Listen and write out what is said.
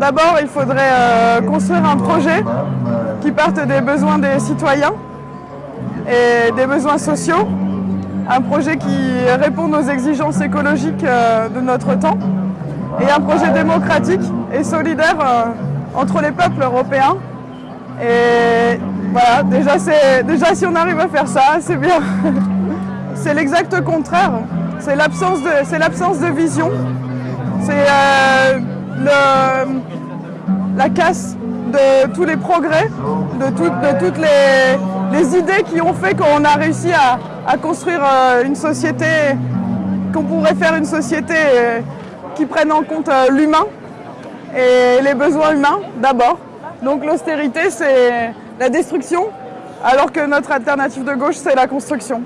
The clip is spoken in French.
D'abord, il faudrait euh, construire un projet qui parte des besoins des citoyens et des besoins sociaux. Un projet qui réponde aux exigences écologiques euh, de notre temps et un projet démocratique et solidaire euh, entre les peuples européens. Et voilà, déjà, déjà si on arrive à faire ça, c'est bien. c'est l'exact contraire. C'est l'absence de, de vision. C'est la casse de tous les progrès, de, toutes les, idées qui ont fait qu'on a réussi à, construire euh, une société, qu'on pourrait faire une société euh, qui prenne en compte euh, l'humain et les besoins humains d'abord. Donc l'austérité, c'est la destruction, alors que notre alternative de gauche, c'est la construction.